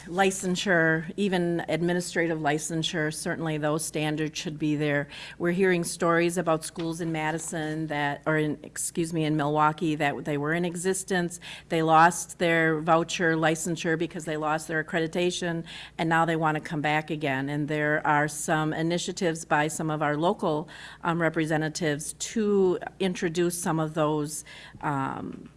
licensure, even administrative licensure, certainly those standards should be there. We're hearing stories about schools in Madison that, or in, excuse me, in Milwaukee, that they were in existence. They lost their voucher licensure because they lost their accreditation, and now they want to come back again. And there are some initiatives by some of our local um, representatives to introduce some of those um,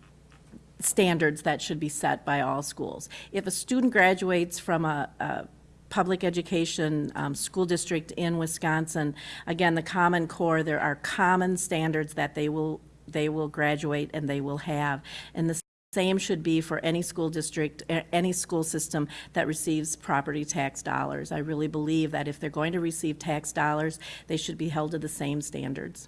standards that should be set by all schools. If a student graduates from a, a public education um, school district in Wisconsin, again, the Common Core, there are common standards that they will, they will graduate and they will have. And the same should be for any school district, any school system that receives property tax dollars. I really believe that if they're going to receive tax dollars, they should be held to the same standards.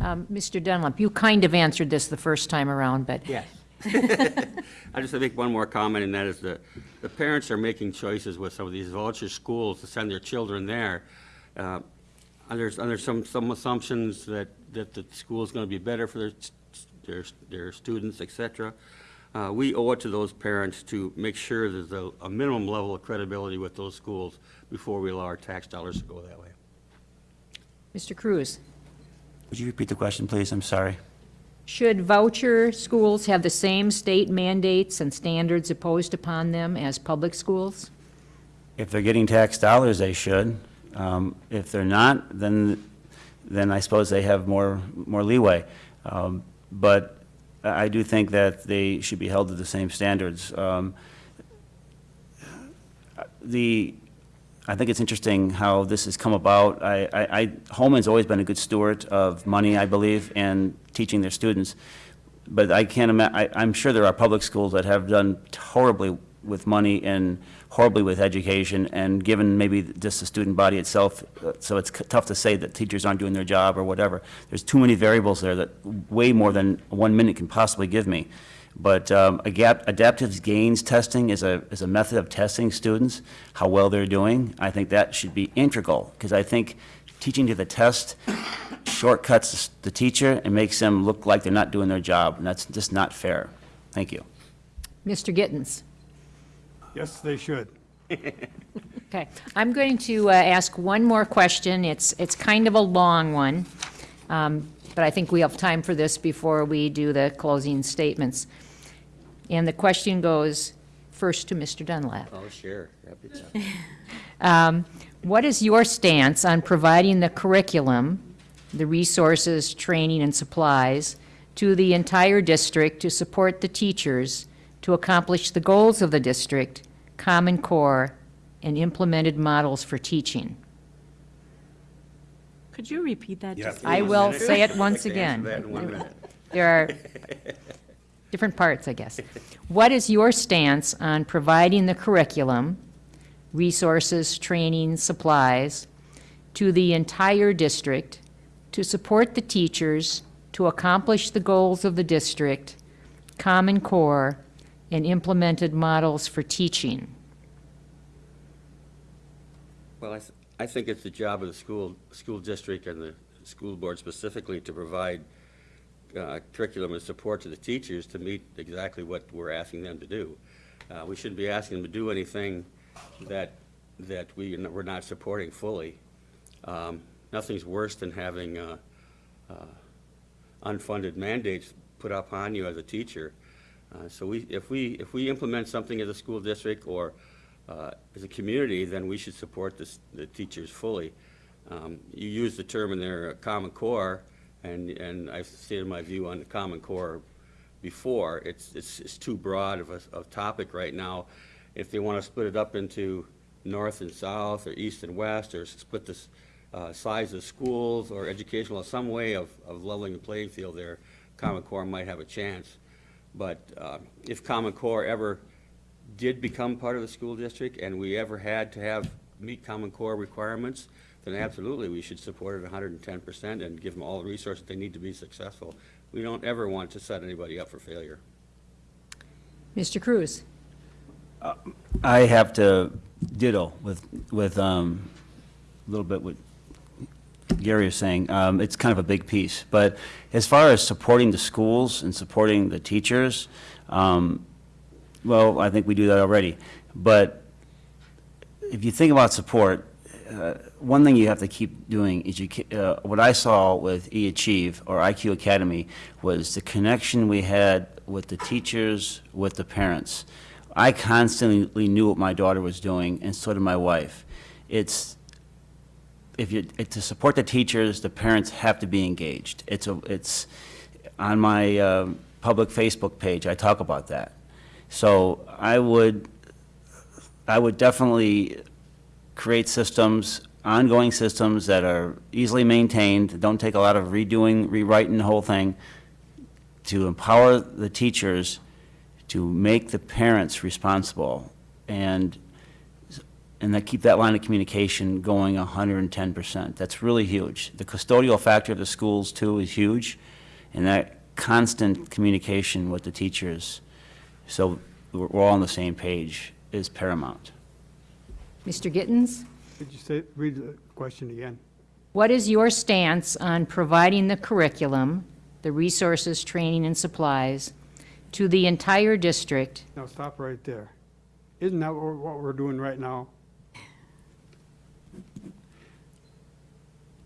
Um, Mr. Dunlap, you kind of answered this the first time around, but Yes. I just make one more comment, and that is the, the parents are making choices with some of these voucher schools to send their children there. Uh, Under, under some, some assumptions that, that the school is gonna be better for their, their, their students, etc. Uh, we owe it to those parents to make sure there's a, a minimum level of credibility with those schools before we allow our tax dollars to go that way. Mr. Cruz, Would you repeat the question, please? I'm sorry. Should voucher schools have the same state mandates and standards imposed upon them as public schools? If they're getting tax dollars, they should. Um, If they're not, then, then I suppose they have more, more leeway. Um, But I do think that they should be held to the same standards. Um, The, I think it's interesting how this has come about. I, I, I- Holmen's always been a good steward of money, I believe, and teaching their students. But I can't ima, I, I'm sure there are public schools that have done horribly with money and horribly with education, and given maybe just the student body itself, so it's tough to say that teachers aren't doing their job or whatever. There's too many variables there that, way more than one minute can possibly give me. But um, adaptive gains testing is a, is a method of testing students, how well they're doing. I think that should be integral, because I think teaching to the test shortcuts the teacher and makes them look like they're not doing their job, and that's just not fair. Thank you. Mr. Gittens? Yes, they should. Okay, I'm going to uh, ask one more question. It's, it's kind of a long one, um, but I think we have time for this before we do the closing statements. And the question goes first to Mr. Dunlap. Oh, sure. Happy to. What is your stance on providing the curriculum, the resources, training, and supplies to the entire district to support the teachers to accomplish the goals of the district, Common Core, and implemented models for teaching? Could you repeat that? just I will minute? say it once Like again. that in one minute. There are different parts, I guess. What is your stance on providing the curriculum, resources, training, supplies to the entire district to support the teachers to accomplish the goals of the district, Common Core, and implemented models for teaching? Well, I, th- I think it's the job of the school, school district and the school board specifically to provide uh, curriculum and support to the teachers to meet exactly what we're asking them to do. Uh, We shouldn't be asking them to do anything that, that we, we're not supporting fully. Um, Nothing's worse than having uh, uh, unfunded mandates put upon you as a teacher. Uh, So we, if we, if we implement something as a school district or uh, as a community, then we should support this, the teachers fully. Um, You use the term in their Common Core, and, and I've stated my view on the Common Core before. It's, it's, it's too broad of a, of topic right now. If they want to split it up into north and south, or east and west, or split the uh, size of schools, or educational, some way of, of leveling the playing field there, Common Core might have a chance. But uh, if Common Core ever did become part of the school district, and we ever had to have, meet Common Core requirements, then absolutely, we should support it hundred and ten percent and give them all the resources they need to be successful. We don't ever want to set anybody up for failure. Mr. Cruz? I have to ditto with, with, um, a little bit what Gary is saying. Um, it's kind of a big piece. But as far as supporting the schools and supporting the teachers, um, well, I think we do that already. But if you think about support, uh, one thing you have to keep doing is you, uh, what I saw with eAchieve or IQ Academy was the connection we had with the teachers, with the parents. I constantly knew what my daughter was doing, and so did my wife. It's, if you, to support the teachers, the parents have to be engaged. It's a, it's, on my, um, public Facebook page, I talk about that. So I would, I would definitely create systems, ongoing systems that are easily maintained, don't take a lot of redoing, rewriting the whole thing, to empower the teachers to make the parents responsible, and, and that keep that line of communication going hundred and ten percent. That's really huge. The custodial factor of the schools, too, is huge, and that constant communication with the teachers, so we're we're all on the same page, is paramount. Mr. Gittens? Could you say, read the question again? What is your stance on providing the curriculum, the resources, training, and supplies to the entire district? Now, stop right there. Isn't that what what we're doing right now?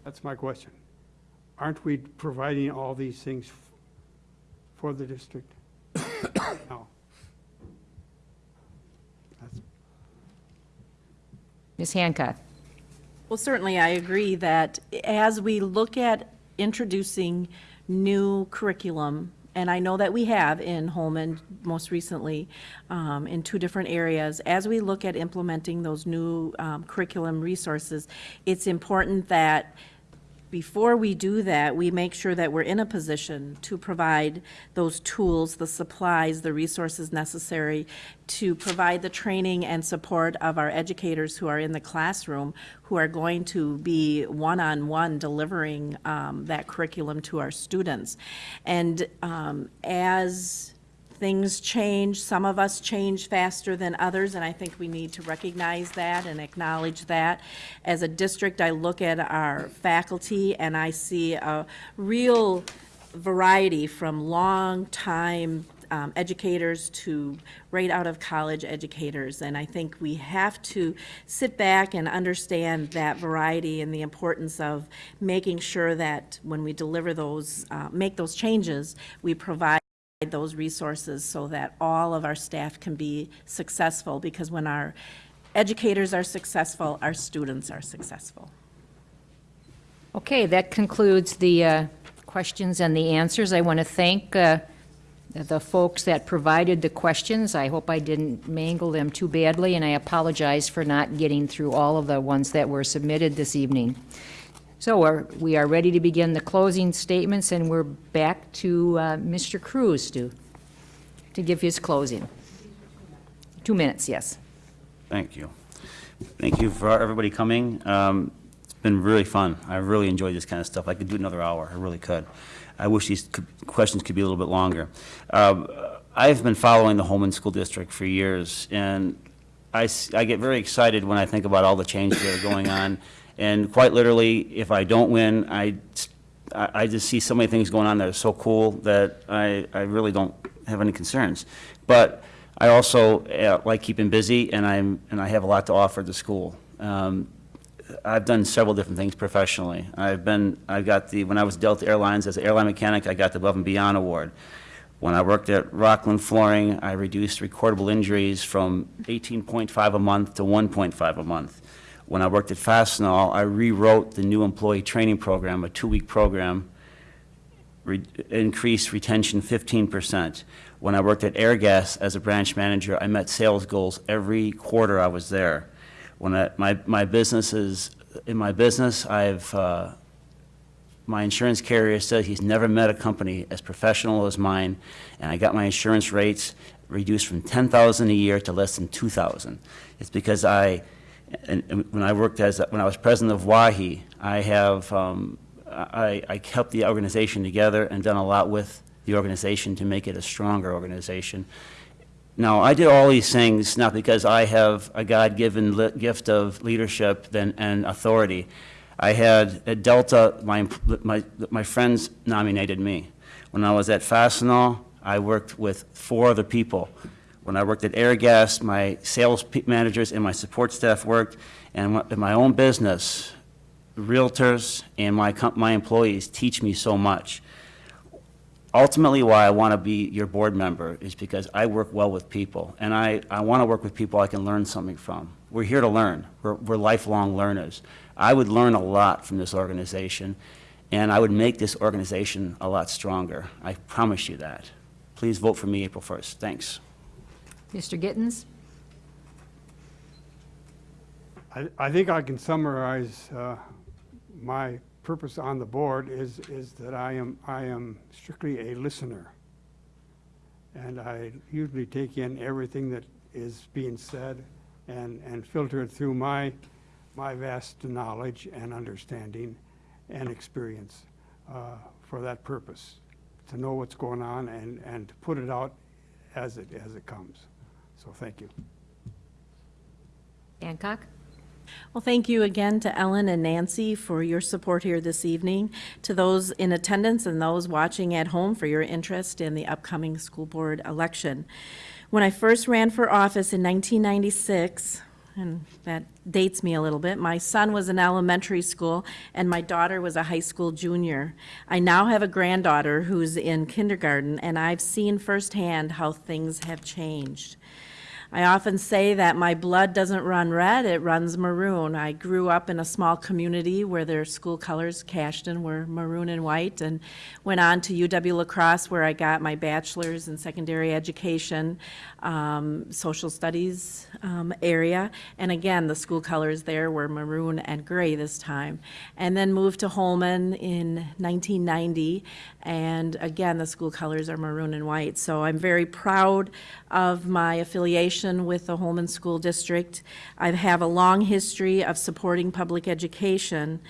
That's my question. Aren't we providing all these things f- for the district? No. That's- Ms. Hancock? Well, certainly, I agree that as we look at introducing new curriculum, and I know that we have in Holmen most recently, um, in two different areas, as we look at implementing those new um, curriculum resources, it's important that before we do that, we make sure that we're in a position to provide those tools, the supplies, the resources necessary to provide the training and support of our educators who are in the classroom, who are going to be one-on-one delivering um, that curriculum to our students. And um, as things change, some of us change faster than others, and I think we need to recognize that and acknowledge that. As a district, I look at our faculty and I see a real variety from long-time um, educators to right out of college educators. And I think we have to sit back and understand that variety and the importance of making sure that when we deliver those, uh, make those changes, we provide those resources so that all of our staff can be successful, because when our educators are successful, our students are successful. Okay, that concludes the uh, questions and the answers. I want to thank uh, the folks that provided the questions. I hope I didn't mangle them too badly, and I apologize for not getting through all of the ones that were submitted this evening. So we're- we are ready to begin the closing statements, and we're back to uh, Mr. Cruz to, to give his closing. Two minutes, yes. Thank you. Thank you for everybody coming. Um, It's been really fun. I really enjoyed this kind of stuff. I could do another hour, I really could. I wish these questions could be a little bit longer. Um, I've been following the Holmen School District for years, and I, I get very excited when I think about all the changes that are going on. And quite literally, if I don't win, I, I just see so many things going on that are so cool that I, I really don't have any concerns. But I also uh, like keeping busy, and I'm, and I have a lot to offer the school. Um, I've done several different things professionally. I've been, I've got the, when I was Delta Airlines as an airline mechanic, I got the Above and Beyond Award. When I worked at Rockland Flooring, I reduced recordable injuries from 18.5 a month to 1.5 a month. When I worked at Fastenal, I rewrote the new employee training program, a two-week program, re- increased retention 15%. When I worked at Airgas as a branch manager, I met sales goals every quarter I was there. When I, my, my business is, in my business, I've, uh, my insurance carrier said he's never met a company as professional as mine, and I got my insurance rates reduced from 10,000 a year to less than 2,000. It's because I, and, and when I worked as, when I was president of WAHI, I have, um, I, I kept the organization together and done a lot with the organization to make it a stronger organization. Now, I did all these things not because I have a God-given gift of leadership and authority. I had, at Delta, my, my, my friends nominated me. When I was at Fastenal, I worked with four other people. When I worked at Airgas, my sales managers and my support staff worked, and in my own business, realtors and my, my employees teach me so much ultimately why I want to be your board member is because I work well with people, and I, I want to work with people I can learn something from. We're here to learn. We're, we're lifelong learners. I would learn a lot from this organization, and I would make this organization a lot stronger. I promise you that. Please vote for me April 1st. Thanks. Mr. Gittens? I, I think I can summarize uh, my purpose on the board is, is that I am, I am strictly a listener. And I usually take in everything that is being said and, and filter it through my, my vast knowledge and understanding and experience uh, for that purpose, to know what's going on and, and to put it out as it, as it comes. So thank you. Hancock? Well, thank you again to Ellen and Nancy for your support here this evening, to those in attendance and those watching at home for your interest in the upcoming school board election. When I first ran for office in 1996, and that dates me a little bit, my son was in elementary school and my daughter was a high school junior. I now have a granddaughter who's in kindergarten, and I've seen firsthand how things have changed. I often say that my blood doesn't run red, it runs maroon. I grew up in a small community where their school colors, Cashton, were maroon and white, and went on to UW La Crosse, where I got my bachelor's in secondary education, um, social studies um, area. And again, the school colors there were maroon and gray this time. And then moved to Holmen in 1990, and again, the school colors are maroon and white. So I'm very proud of my affiliation with the Holmen School District. I have a long history of supporting public education,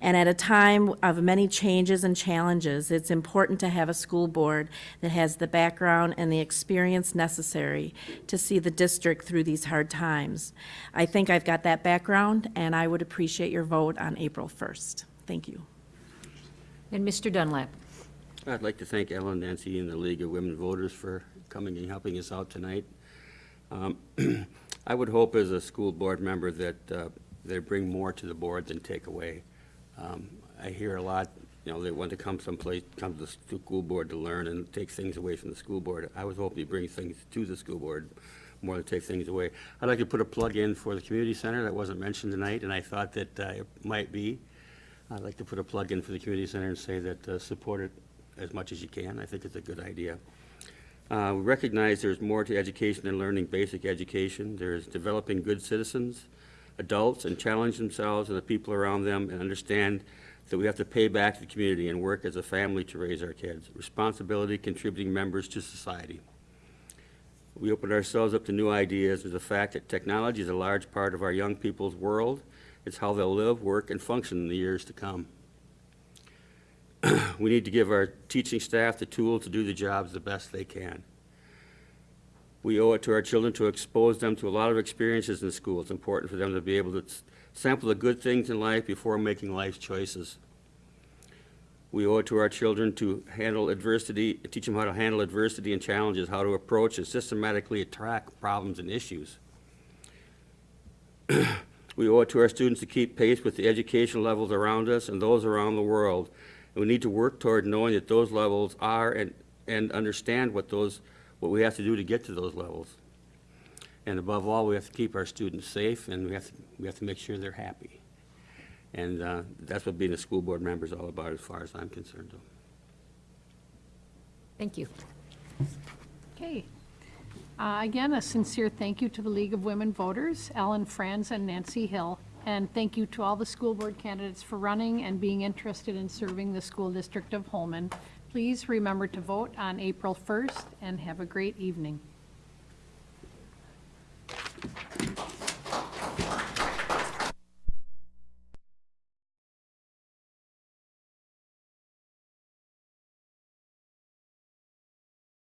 and at a time of many changes and challenges, it's important to have a school board that has the background and the experience necessary to see the district through these hard times. I think I've got that background, and I would appreciate your vote on April 1st. Thank you. And Mr. Dunlap. I'd like to thank Ellen, Nancy, and the League of Women Voters for coming and helping us out tonight. Um, I would hope as a school board member that uh, they bring more to the board than take away. Um, I hear a lot, you know, they want to come someplace, come to the school board to learn and take things away from the school board. I was hoping to bring things to the school board more than take things away. I'd like to put a plug in for the community center that wasn't mentioned tonight, and I thought that uh, it might be. I'd like to put a plug in for the community center and say that uh, support it as much as you can. I think it's a good idea. Uh, We recognize there's more to education than learning basic education. There's developing good citizens, adults, and challenge themselves and the people around them and understand that we have to pay back the community and work as a family to raise our kids. Responsibility, contributing members to society. We open ourselves up to new ideas with the fact that technology is a large part of our young people's world. It's how they'll live, work, and function in the years to come. We need to give our teaching staff the tools to do the jobs the best they can. We owe it to our children to expose them to a lot of experiences in school. It's important for them to be able to sample the good things in life before making life choices. We owe it to our children to handle adversity, teach them how to handle adversity and challenges, how to approach and systematically attack problems and issues. We owe it to our students to keep pace with the education levels around us and those around the world. And we need to work toward knowing that those levels are and, and understand what those, what we have to do to get to those levels. And above all, we have to keep our students safe and we have to, we have to make sure they're happy. And uh, that's what being a school board member is all about as far as I'm concerned. Thank you. Okay. Uh, Again, a sincere thank you to the League of Women Voters, Ellen Franz and Nancy Hill. And thank you to all the school board candidates for running and being interested in serving the school district of Holmen. Please remember to vote on April 1st and have a great evening.